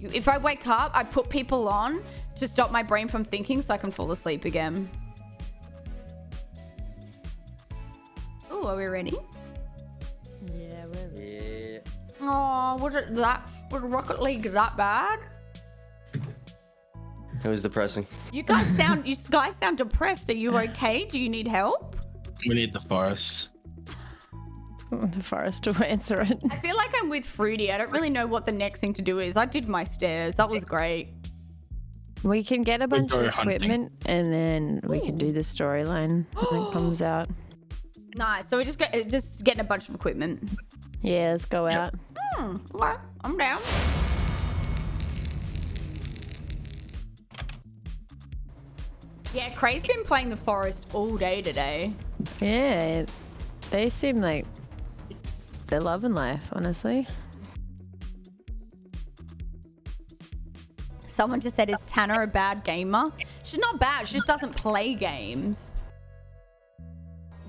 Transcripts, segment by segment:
If I wake up, I put people on to stop my brain from thinking so I can fall asleep again. Oh, are we ready? Yeah, we're Yeah. Oh, was it that? Was Rocket League that bad? It was depressing. You guys sound you guys sound depressed. Are you okay? Do you need help? We need the forest. The forest to answer it. I feel like I'm with Fruity. I don't really know what the next thing to do is. I did my stairs. That was great. We can get a bunch go of hunting. equipment and then we can do the storyline when it comes out. Nice. So we just got just getting a bunch of equipment. Yeah, let's go Yep. out. Hmm. Okay, I'm down. Yeah, Cray's been playing the forest all day today. Yeah, they seem like they're loving life, honestly. Someone just said, "Is Tanner a bad gamer?" She's not bad. She just doesn't play games.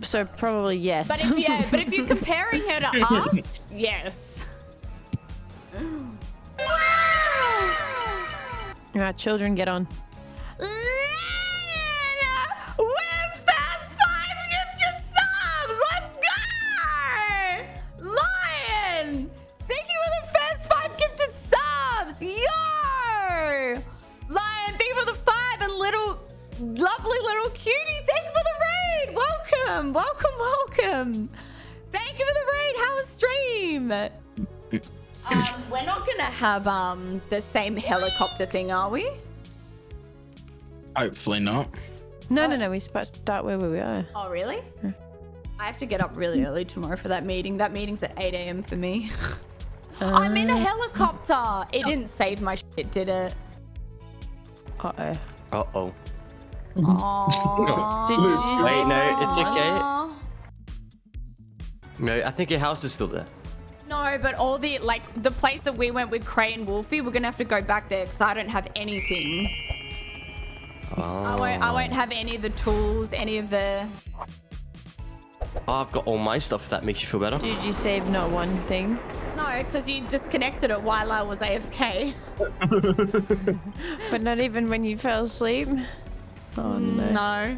So probably yes. But if yeah, but if you're comparing her to us, yes. Alright, children, get on. Welcome! Welcome, welcome! Thank you for the raid! How was stream? Um, we're not gonna have um the same helicopter thing, are we? Hopefully not. No, no, no. We sp- start where we are. Oh, really? I have to get up really early tomorrow for that meeting. That meeting's at 8 a.m. for me. I'm in a helicopter. It didn't save my shit, did it? Uh-oh. Uh oh. Mm-hmm. Oh. Aww. Did you Wait, no, it's okay. Aw. No, I think your house is still there. No, but all the, like, the place that we went with Cray and Wolfie, we're gonna have to go back there because I don't have anything. Oh. I won't, I won't oh. have any of the tools, any of the... Oh, I've got all my stuff if that makes you feel better. Did you save not one thing? No, because you disconnected it while I was AFK. But not even when you fell asleep? Oh no. No.